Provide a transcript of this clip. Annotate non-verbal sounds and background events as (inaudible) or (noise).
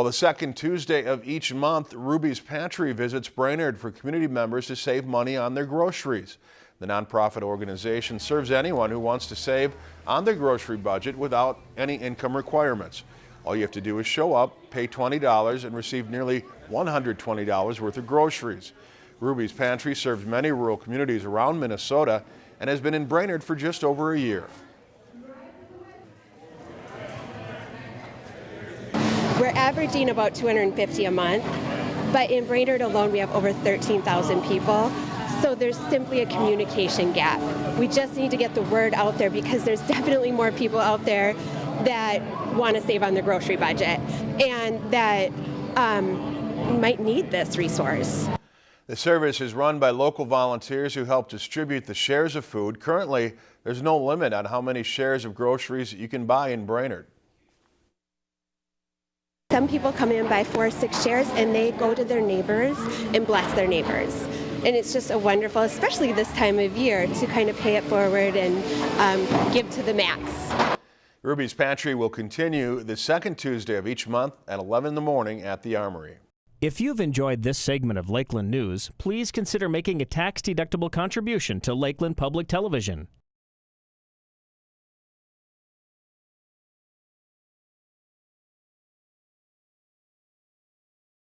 Well, the second Tuesday of each month, Ruby's Pantry visits Brainerd for community members to save money on their groceries. The nonprofit organization serves anyone who wants to save on their grocery budget without any income requirements. All you have to do is show up, pay $20, and receive nearly $120 worth of groceries. Ruby's Pantry serves many rural communities around Minnesota and has been in Brainerd for just over a year. We're averaging about 250 a month, but in Brainerd alone, we have over 13,000 people. So there's simply a communication gap. We just need to get the word out there because there's (laughs) definitely more people out there that want to save on their grocery budget and that um, might need this resource. The service is run by local volunteers who help distribute the shares of food. Currently, there's no limit on how many shares of groceries you can buy in Brainerd. Some people come in buy four or six shares and they go to their neighbors and bless their neighbors. And it's just a wonderful, especially this time of year, to kind of pay it forward and um, give to the max. Ruby's Pantry will continue the second Tuesday of each month at 11 in the morning at the Armory. If you've enjoyed this segment of Lakeland News, please consider making a tax-deductible contribution to Lakeland Public Television.